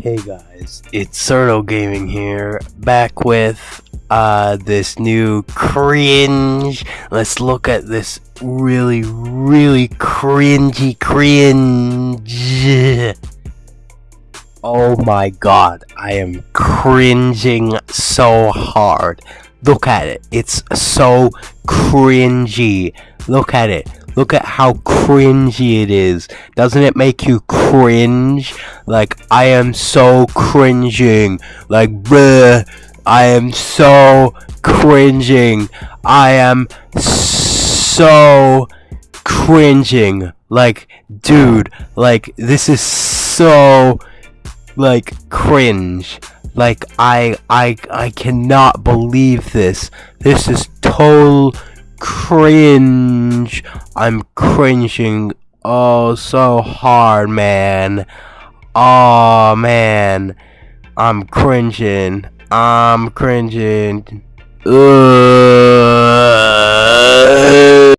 Hey guys, it's Cerno Gaming here, back with uh, this new cringe. Let's look at this really, really cringy cringe. Oh my god, I am cringing so hard. Look at it, it's so cringy. Look at it. Look at how cringy it is. Doesn't it make you cringe? Like, I am so cringing. Like, bruh, I am so cringing. I am so cringing. Like, dude, like, this is so, like, cringe. Like, I, I, I cannot believe this. This is total cringe. I'm cringing oh so hard, man. Oh man. I'm cringing. I'm cringing. Ugh.